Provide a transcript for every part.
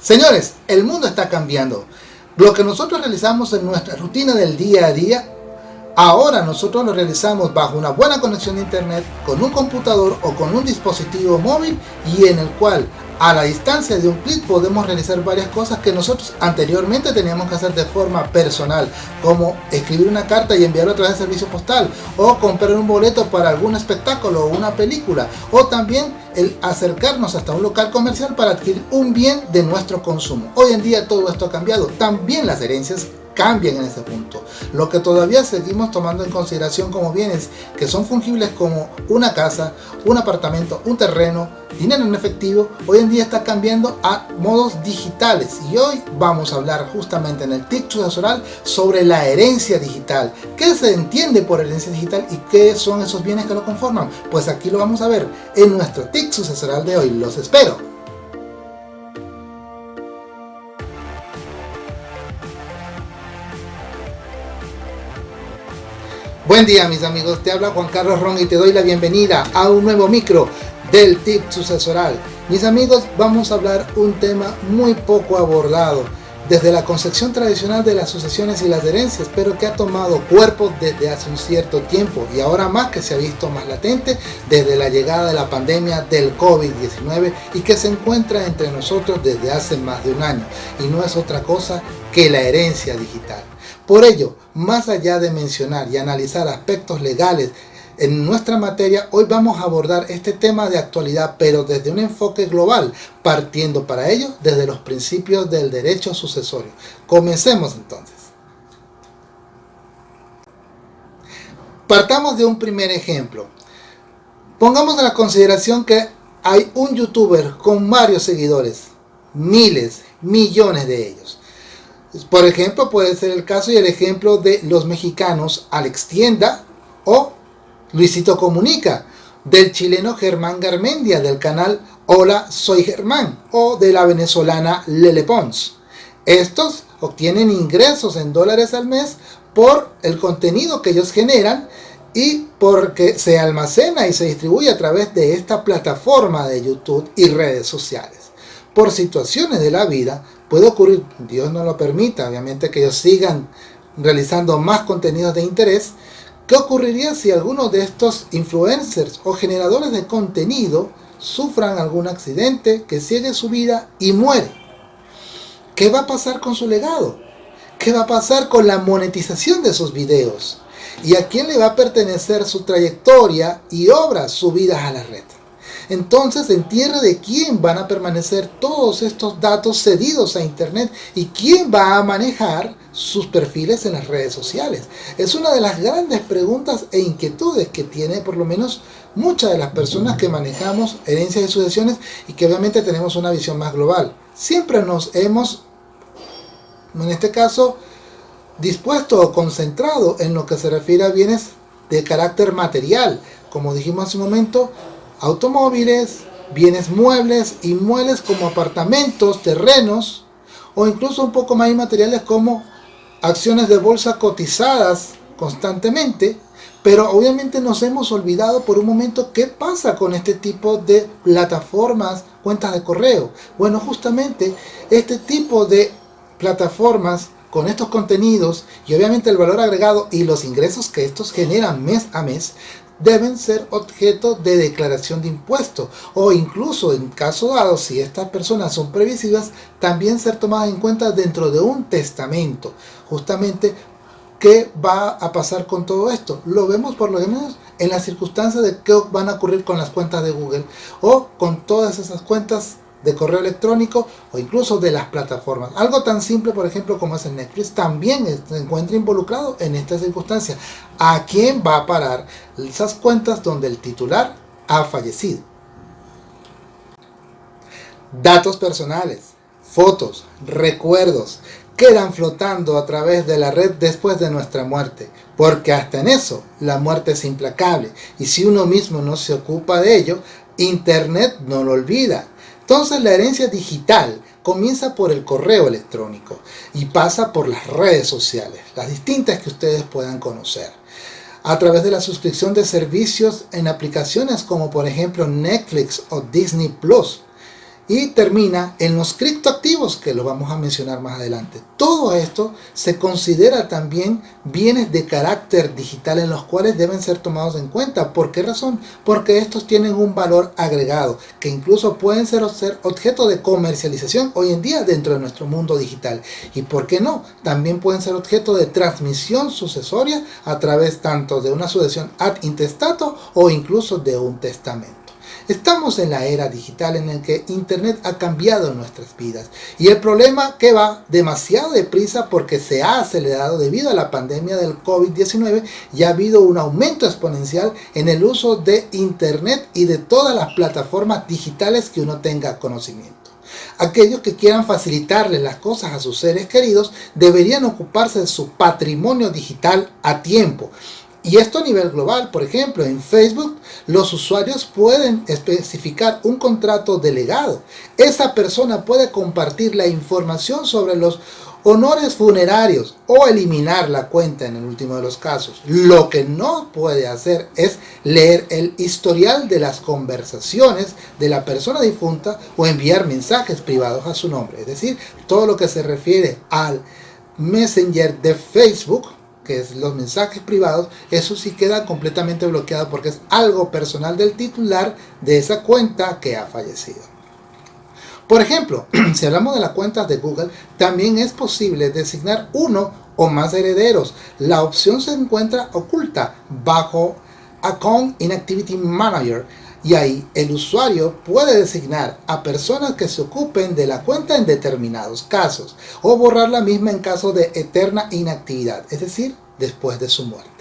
Señores, el mundo está cambiando. Lo que nosotros realizamos en nuestra rutina del día a día, ahora nosotros lo realizamos bajo una buena conexión a internet, con un computador o con un dispositivo móvil y en el cual a la distancia de un clic podemos realizar varias cosas que nosotros anteriormente teníamos que hacer de forma personal, como escribir una carta y enviarla a través de servicio postal, o comprar un boleto para algún espectáculo o una película, o también el acercarnos hasta un local comercial para adquirir un bien de nuestro consumo. Hoy en día todo esto ha cambiado, también las herencias cambian en ese punto. Lo que todavía seguimos tomando en consideración como bienes que son fungibles como una casa, un apartamento, un terreno, dinero en efectivo, hoy en día está cambiando a modos digitales y hoy vamos a hablar justamente en el TIC sucesoral sobre la herencia digital. ¿Qué se entiende por herencia digital y qué son esos bienes que lo conforman? Pues aquí lo vamos a ver en nuestro TIC sucesoral de hoy. Los espero. Buen día mis amigos, te habla Juan Carlos Ron y te doy la bienvenida a un nuevo micro del tip sucesoral. Mis amigos, vamos a hablar un tema muy poco abordado desde la concepción tradicional de las sucesiones y las herencias, pero que ha tomado cuerpo desde hace un cierto tiempo y ahora más que se ha visto más latente desde la llegada de la pandemia del COVID-19 y que se encuentra entre nosotros desde hace más de un año y no es otra cosa que la herencia digital. Por ello, más allá de mencionar y analizar aspectos legales en nuestra materia, hoy vamos a abordar este tema de actualidad, pero desde un enfoque global, partiendo para ello desde los principios del derecho sucesorio. Comencemos entonces. Partamos de un primer ejemplo. Pongamos en la consideración que hay un youtuber con varios seguidores, miles, millones de ellos. Por ejemplo, puede ser el caso y el ejemplo de los mexicanos Alex Tienda o Luisito Comunica, del chileno Germán Garmendia del canal Hola Soy Germán o de la venezolana Lele Pons. Estos obtienen ingresos en dólares al mes por el contenido que ellos generan y porque se almacena y se distribuye a través de esta plataforma de YouTube y redes sociales. Por situaciones de la vida, Puede ocurrir, Dios no lo permita, obviamente que ellos sigan realizando más contenidos de interés. ¿Qué ocurriría si algunos de estos influencers o generadores de contenido sufran algún accidente, que sigue su vida y muere? ¿Qué va a pasar con su legado? ¿Qué va a pasar con la monetización de sus videos? ¿Y a quién le va a pertenecer su trayectoria y obras subidas a la red? Entonces, ¿en tierra de quién van a permanecer todos estos datos cedidos a Internet? ¿Y quién va a manejar sus perfiles en las redes sociales? Es una de las grandes preguntas e inquietudes que tiene por lo menos muchas de las personas que manejamos herencias y sucesiones y que obviamente tenemos una visión más global. Siempre nos hemos, en este caso, dispuesto o concentrado en lo que se refiere a bienes de carácter material. Como dijimos hace un momento, automóviles, bienes muebles, inmuebles como apartamentos, terrenos o incluso un poco más inmateriales como acciones de bolsa cotizadas constantemente, pero obviamente nos hemos olvidado por un momento qué pasa con este tipo de plataformas, cuentas de correo. Bueno, justamente este tipo de plataformas con estos contenidos y obviamente el valor agregado y los ingresos que estos generan mes a mes deben ser objeto de declaración de impuestos o incluso en caso dado si estas personas son previsivas también ser tomadas en cuenta dentro de un testamento justamente ¿qué va a pasar con todo esto? lo vemos por lo menos en las circunstancias de qué van a ocurrir con las cuentas de Google o con todas esas cuentas de correo electrónico o incluso de las plataformas. Algo tan simple, por ejemplo, como es el Netflix, también se encuentra involucrado en esta circunstancia. ¿A quién va a parar esas cuentas donde el titular ha fallecido? Datos personales, fotos, recuerdos, quedan flotando a través de la red después de nuestra muerte, porque hasta en eso la muerte es implacable y si uno mismo no se ocupa de ello, Internet no lo olvida entonces la herencia digital comienza por el correo electrónico y pasa por las redes sociales, las distintas que ustedes puedan conocer. A través de la suscripción de servicios en aplicaciones como por ejemplo Netflix o Disney Plus. Y termina en los criptoactivos que lo vamos a mencionar más adelante. Todo esto se considera también bienes de carácter digital en los cuales deben ser tomados en cuenta. ¿Por qué razón? Porque estos tienen un valor agregado que incluso pueden ser, objeto de comercialización hoy en día dentro de nuestro mundo digital. Y por qué no, también pueden ser objeto de transmisión sucesoria a través tanto de una sucesión ad intestato o incluso de un testamento. Estamos en la era digital en la que Internet ha cambiado nuestras vidas y el problema que va demasiado deprisa porque se ha acelerado debido a la pandemia del COVID-19 y ha habido un aumento exponencial en el uso de Internet y de todas las plataformas digitales que uno tenga conocimiento. Aquellos que quieran facilitarle las cosas a sus seres queridos deberían ocuparse de su patrimonio digital a tiempo y esto a nivel global, por ejemplo, en Facebook los usuarios pueden especificar un contrato delegado. Esa persona puede compartir la información sobre los honores funerarios o eliminar la cuenta en el último de los casos. Lo que no puede hacer es leer el historial de las conversaciones de la persona difunta o enviar mensajes privados a su nombre. Es decir, todo lo que se refiere al Messenger de Facebook que es los mensajes privados, eso sí queda completamente bloqueado porque es algo personal del titular de esa cuenta que ha fallecido. Por ejemplo, si hablamos de las cuentas de Google, también es posible designar uno o más herederos. La opción se encuentra oculta bajo Account Inactivity Manager y ahí el usuario puede designar a personas que se ocupen de la cuenta en determinados casos o borrar la misma en caso de eterna inactividad, es decir, después de su muerte.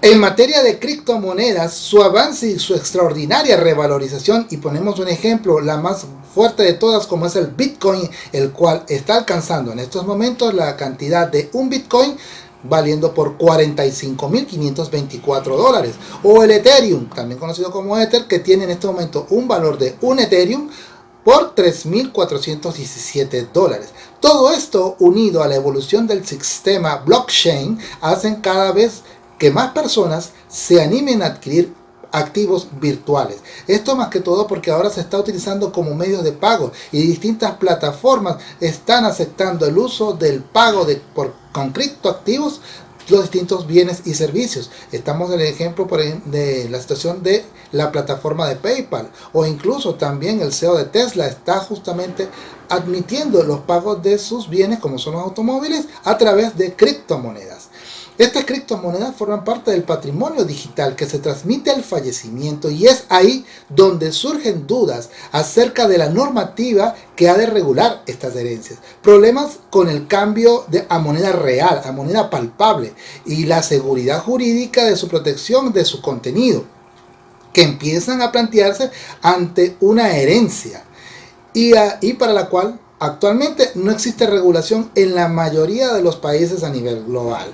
En materia de criptomonedas, su avance y su extraordinaria revalorización, y ponemos un ejemplo, la más fuerte de todas como es el Bitcoin, el cual está alcanzando en estos momentos la cantidad de un Bitcoin valiendo por 45.524 dólares. O el Ethereum, también conocido como Ether, que tiene en este momento un valor de un Ethereum por 3.417 dólares. Todo esto unido a la evolución del sistema blockchain hacen cada vez que más personas se animen a adquirir activos virtuales. Esto más que todo porque ahora se está utilizando como medio de pago y distintas plataformas están aceptando el uso del pago de, por, con criptoactivos los distintos bienes y servicios. Estamos en el ejemplo por de la situación de la plataforma de PayPal o incluso también el CEO de Tesla está justamente admitiendo los pagos de sus bienes como son los automóviles a través de criptomonedas. Estas criptomonedas forman parte del patrimonio digital que se transmite al fallecimiento y es ahí donde surgen dudas acerca de la normativa que ha de regular estas herencias. Problemas con el cambio de, a moneda real, a moneda palpable y la seguridad jurídica de su protección de su contenido que empiezan a plantearse ante una herencia y, y para la cual actualmente no existe regulación en la mayoría de los países a nivel global.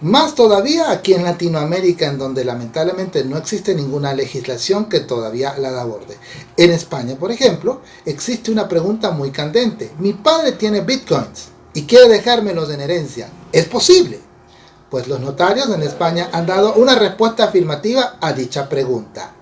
Más todavía aquí en Latinoamérica, en donde lamentablemente no existe ninguna legislación que todavía la aborde. En España, por ejemplo, existe una pregunta muy candente. Mi padre tiene bitcoins y quiere dejármelos en herencia. ¿Es posible? Pues los notarios en España han dado una respuesta afirmativa a dicha pregunta.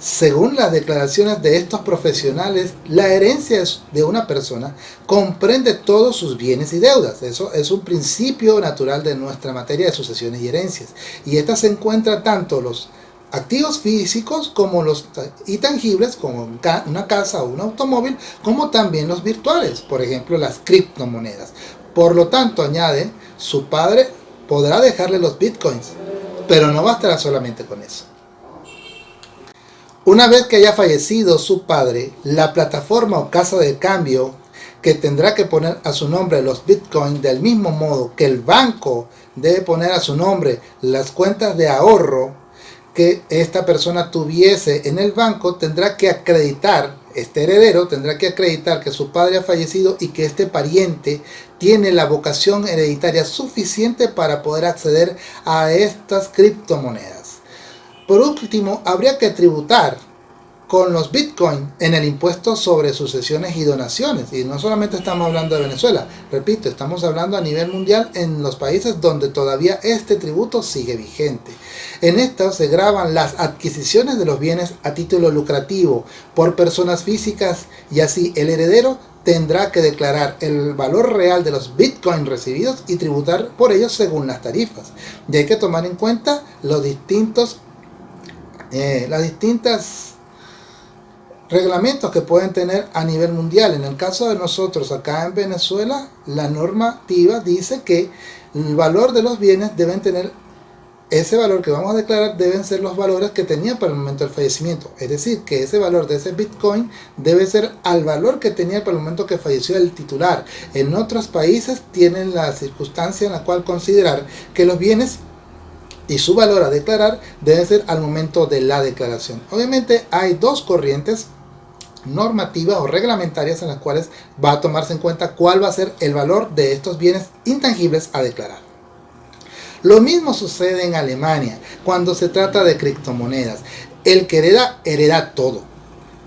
Según las declaraciones de estos profesionales, la herencia de una persona comprende todos sus bienes y deudas. Eso es un principio natural de nuestra materia de sucesiones y herencias. Y esta se encuentra tanto los activos físicos como los intangibles, como una casa o un automóvil, como también los virtuales, por ejemplo las criptomonedas. Por lo tanto, añade, su padre podrá dejarle los bitcoins, pero no bastará solamente con eso. Una vez que haya fallecido su padre, la plataforma o casa de cambio que tendrá que poner a su nombre los bitcoins del mismo modo que el banco debe poner a su nombre las cuentas de ahorro que esta persona tuviese en el banco tendrá que acreditar, este heredero tendrá que acreditar que su padre ha fallecido y que este pariente tiene la vocación hereditaria suficiente para poder acceder a estas criptomonedas. Por último, habría que tributar con los Bitcoin en el impuesto sobre sucesiones y donaciones. Y no solamente estamos hablando de Venezuela, repito, estamos hablando a nivel mundial en los países donde todavía este tributo sigue vigente. En esto se graban las adquisiciones de los bienes a título lucrativo por personas físicas y así el heredero tendrá que declarar el valor real de los bitcoins recibidos y tributar por ellos según las tarifas. Y hay que tomar en cuenta los distintos, eh, las distintas reglamentos que pueden tener a nivel mundial. En el caso de nosotros acá en Venezuela, la normativa dice que el valor de los bienes deben tener ese valor que vamos a declarar deben ser los valores que tenía para el momento del fallecimiento. Es decir, que ese valor de ese Bitcoin debe ser al valor que tenía para el momento que falleció el titular. En otros países tienen la circunstancia en la cual considerar que los bienes y su valor a declarar debe ser al momento de la declaración. Obviamente hay dos corrientes normativas o reglamentarias en las cuales va a tomarse en cuenta cuál va a ser el valor de estos bienes intangibles a declarar. Lo mismo sucede en Alemania cuando se trata de criptomonedas. El que hereda, hereda todo.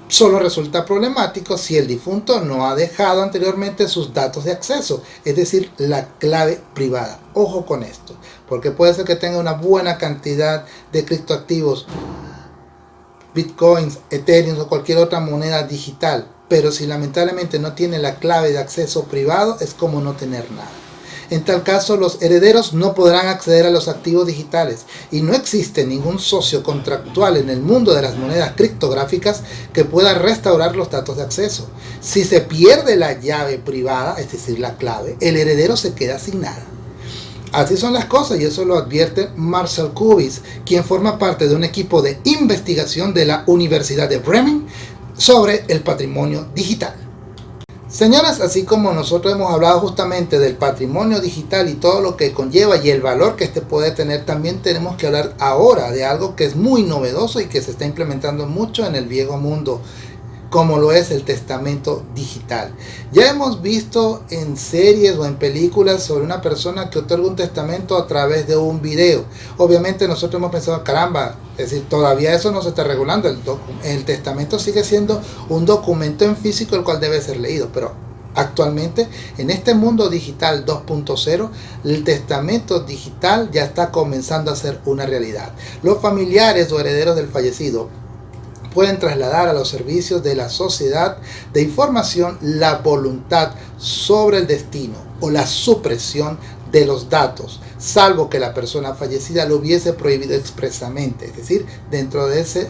Solo resulta problemático si el difunto no ha dejado anteriormente sus datos de acceso, es decir, la clave privada. Ojo con esto, porque puede ser que tenga una buena cantidad de criptoactivos, bitcoins, ethereum o cualquier otra moneda digital, pero si lamentablemente no tiene la clave de acceso privado, es como no tener nada. En tal caso, los herederos no podrán acceder a los activos digitales y no existe ningún socio contractual en el mundo de las monedas criptográficas que pueda restaurar los datos de acceso. Si se pierde la llave privada, es decir, la clave, el heredero se queda sin nada. Así son las cosas y eso lo advierte Marcel Kubis, quien forma parte de un equipo de investigación de la Universidad de Bremen sobre el patrimonio digital. Señoras, así como nosotros hemos hablado justamente del patrimonio digital y todo lo que conlleva y el valor que este puede tener, también tenemos que hablar ahora de algo que es muy novedoso y que se está implementando mucho en el viejo mundo como lo es el testamento digital. Ya hemos visto en series o en películas sobre una persona que otorga un testamento a través de un video. Obviamente nosotros hemos pensado, caramba, es decir, todavía eso no se está regulando. El, el testamento sigue siendo un documento en físico el cual debe ser leído, pero Actualmente, en este mundo digital 2.0, el testamento digital ya está comenzando a ser una realidad. Los familiares o herederos del fallecido pueden trasladar a los servicios de la sociedad de información la voluntad sobre el destino o la supresión de los datos, salvo que la persona fallecida lo hubiese prohibido expresamente, es decir, dentro de ese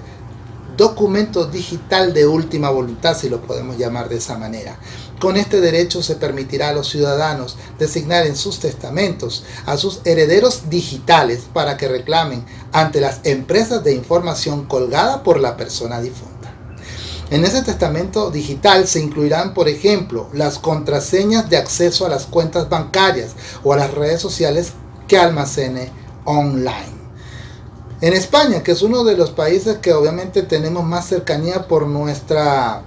documento digital de última voluntad, si lo podemos llamar de esa manera. Con este derecho se permitirá a los ciudadanos designar en sus testamentos a sus herederos digitales para que reclamen ante las empresas de información colgada por la persona difunta. En ese testamento digital se incluirán, por ejemplo, las contraseñas de acceso a las cuentas bancarias o a las redes sociales que almacene online. En España, que es uno de los países que obviamente tenemos más cercanía por nuestra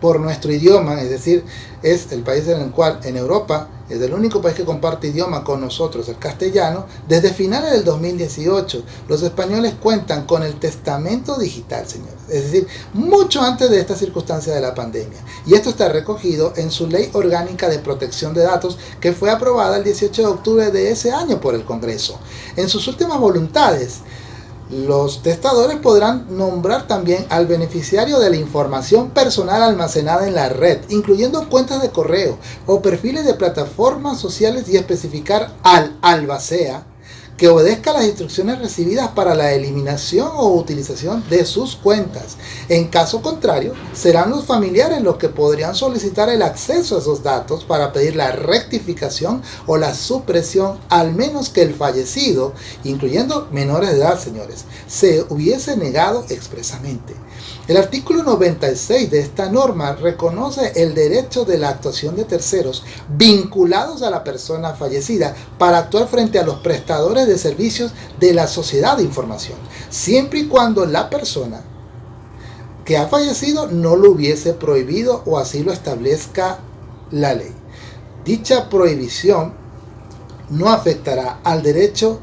por nuestro idioma, es decir, es el país en el cual en Europa es el único país que comparte idioma con nosotros, el castellano, desde finales del 2018 los españoles cuentan con el testamento digital, señores, es decir, mucho antes de esta circunstancia de la pandemia. Y esto está recogido en su Ley Orgánica de Protección de Datos que fue aprobada el 18 de octubre de ese año por el Congreso. En sus últimas voluntades, los testadores podrán nombrar también al beneficiario de la información personal almacenada en la red, incluyendo cuentas de correo o perfiles de plataformas sociales y especificar al albacea que obedezca las instrucciones recibidas para la eliminación o utilización de sus cuentas. En caso contrario, serán los familiares los que podrían solicitar el acceso a esos datos para pedir la rectificación o la supresión, al menos que el fallecido, incluyendo menores de edad, señores, se hubiese negado expresamente. El artículo 96 de esta norma reconoce el derecho de la actuación de terceros vinculados a la persona fallecida para actuar frente a los prestadores de servicios de la sociedad de información, siempre y cuando la persona que ha fallecido no lo hubiese prohibido o así lo establezca la ley. Dicha prohibición no afectará al derecho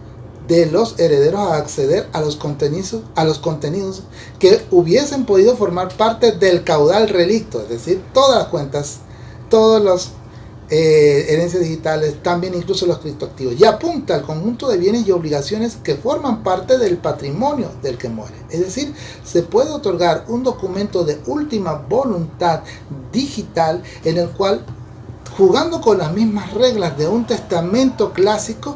de los herederos a acceder a los contenidos, a los contenidos que hubiesen podido formar parte del caudal relicto, es decir, todas las cuentas, todos los eh, herencias digitales, también incluso los criptoactivos, y apunta al conjunto de bienes y obligaciones que forman parte del patrimonio del que muere. Es decir, se puede otorgar un documento de última voluntad digital en el cual jugando con las mismas reglas de un testamento clásico,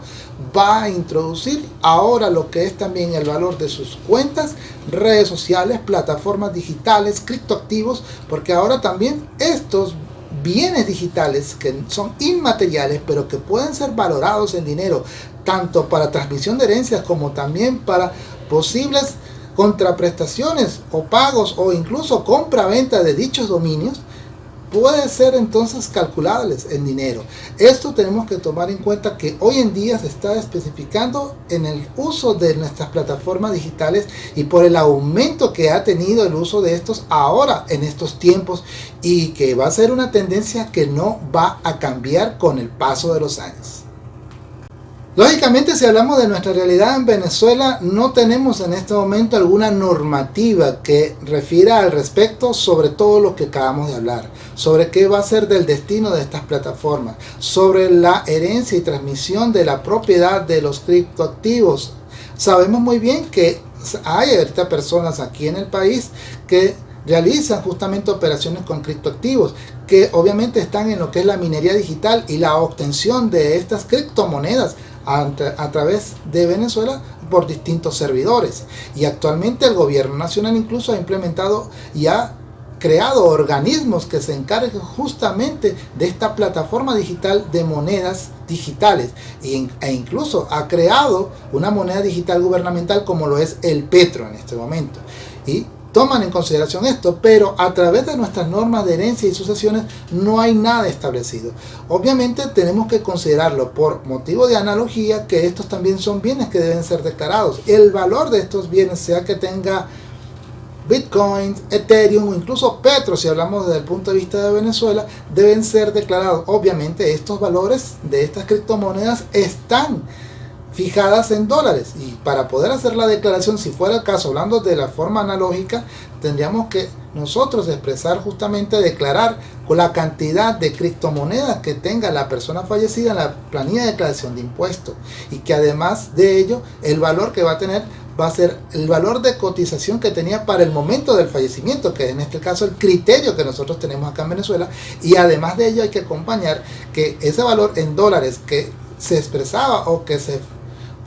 va a introducir ahora lo que es también el valor de sus cuentas, redes sociales, plataformas digitales, criptoactivos, porque ahora también estos bienes digitales que son inmateriales pero que pueden ser valorados en dinero tanto para transmisión de herencias como también para posibles contraprestaciones o pagos o incluso compra-venta de dichos dominios puede ser entonces calculables en dinero. Esto tenemos que tomar en cuenta que hoy en día se está especificando en el uso de nuestras plataformas digitales y por el aumento que ha tenido el uso de estos ahora en estos tiempos y que va a ser una tendencia que no va a cambiar con el paso de los años. Lógicamente, si hablamos de nuestra realidad en Venezuela, no tenemos en este momento alguna normativa que refiera al respecto sobre todo lo que acabamos de hablar, sobre qué va a ser del destino de estas plataformas, sobre la herencia y transmisión de la propiedad de los criptoactivos. Sabemos muy bien que hay ahorita personas aquí en el país que realizan justamente operaciones con criptoactivos que obviamente están en lo que es la minería digital y la obtención de estas criptomonedas a, través de Venezuela por distintos servidores. Y actualmente el gobierno nacional incluso ha implementado y ha creado organismos que se encarguen justamente de esta plataforma digital de monedas digitales e incluso ha creado una moneda digital gubernamental como lo es el Petro en este momento. Y toman en consideración esto, pero a través de nuestras normas de herencia y sucesiones no hay nada establecido. Obviamente tenemos que considerarlo por motivo de analogía que estos también son bienes que deben ser declarados. El valor de estos bienes, sea que tenga Bitcoin, Ethereum o incluso Petro, si hablamos desde el punto de vista de Venezuela, deben ser declarados. Obviamente estos valores de estas criptomonedas están fijadas en dólares. Y para poder hacer la declaración si fuera el caso hablando de la forma analógica tendríamos que nosotros expresar justamente declarar con la cantidad de criptomonedas que tenga la persona fallecida en la planilla de declaración de impuestos. Y que además de ello el valor que va a tener va a ser el valor de cotización que tenía para el momento del fallecimiento, que en este caso el criterio que nosotros tenemos acá en Venezuela, y además de ello hay que acompañar que ese valor en dólares que se expresaba o que se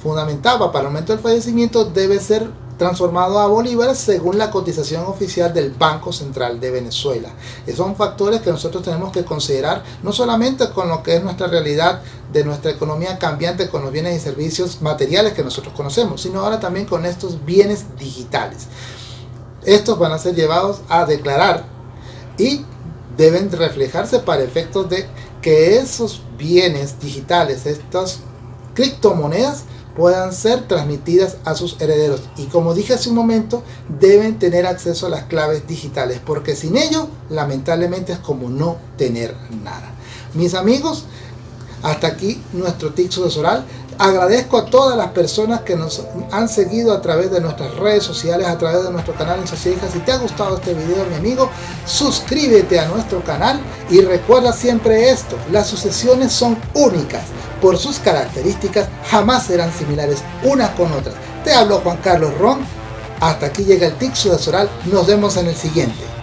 fundamentaba para el momento del fallecimiento debe ser transformado a bolívares según la cotización oficial del Banco Central de Venezuela. Esos son factores que nosotros tenemos que considerar no solamente con lo que es nuestra realidad de nuestra economía cambiante con los bienes y servicios materiales que nosotros conocemos, sino ahora también con estos bienes digitales. Estos van a ser llevados a declarar y deben reflejarse para efectos de que esos bienes digitales, estas criptomonedas, puedan ser transmitidas a sus herederos. Y como dije hace un momento, deben tener acceso a las claves digitales, porque sin ello, lamentablemente es como no tener nada. Mis amigos, hasta aquí nuestro tip sucesoral. Agradezco a todas las personas que nos han seguido a través de nuestras redes sociales, a través de nuestro canal en Sociedad. Si te ha gustado este video, mi amigo, suscríbete a nuestro canal y recuerda siempre esto, las sucesiones son únicas por sus características jamás serán similares unas con otras. Te hablo Juan Carlos Ron, hasta aquí llega el tic sucesoral, nos vemos en el siguiente.